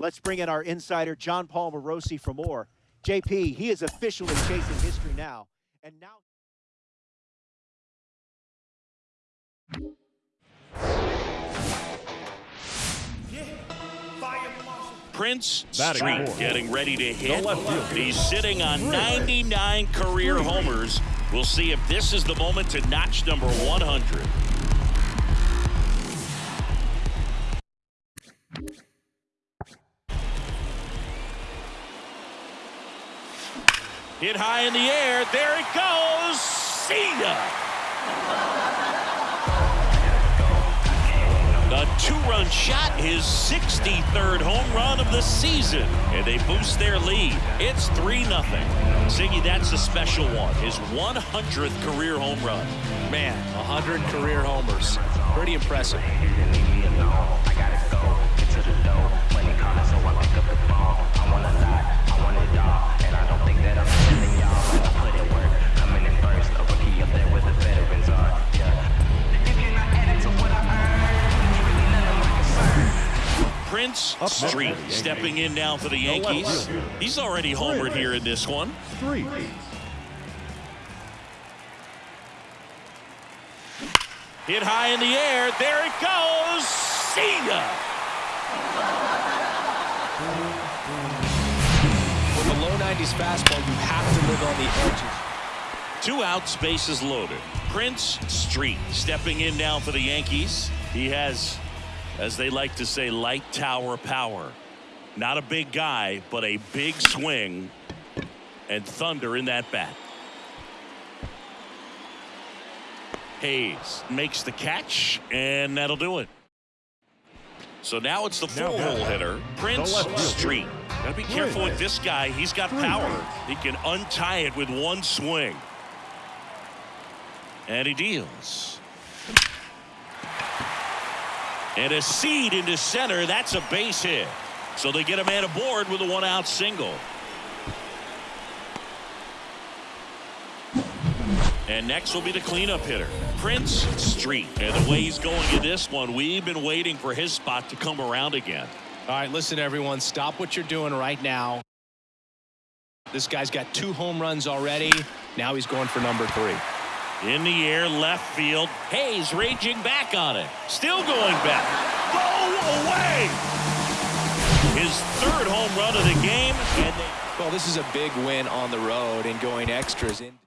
Let's bring in our insider, Jon Paul Morosi, for more. JP, he is officially chasing history now. And now. Prince Batting Street fourth. getting ready to hit. He's sitting on 99 career homers. We'll see if this is the moment to notch number 100. Hit high in the air. There it goes. See ya. A two-run shot, his 63rd home run of the season, and they boost their lead. It's 3-0. Ziggy, that's a special one. His 100th career home run. Man, 100 career homers. Pretty impressive. Prince next Street for the Yankees. stepping in now for the Yankees. He's already homered here in this one. Three. Hit high in the air. There it goes. See ya. With a low 90s fastball, you have to live on the edges. Two outs, bases loaded. Prince Street stepping in now for the Yankees. He has, as they like to say, light tower power. Not a big guy, but a big swing and thunder in that bat. Hayes makes the catch, and that'll do it. So now it's the Now full hole hitter, Prince. Street. Gotta be careful with this guy. He's got power. He can untie it with one swing. And he deals. And a seed into center. That's a base hit. So they get a man aboard with a one out single. And next will be the cleanup hitter, Prince Street. And the way he's going in this one, we've been waiting for his spot to come around again. All right, listen, everyone. Stop what you're doing right now. This guy's got two home runs already. Now he's going for number three. In the air, left field. Hayes raging back on it. Still going back. Go away! His third home run of the game. Well, this is a big win on the road and going extras in.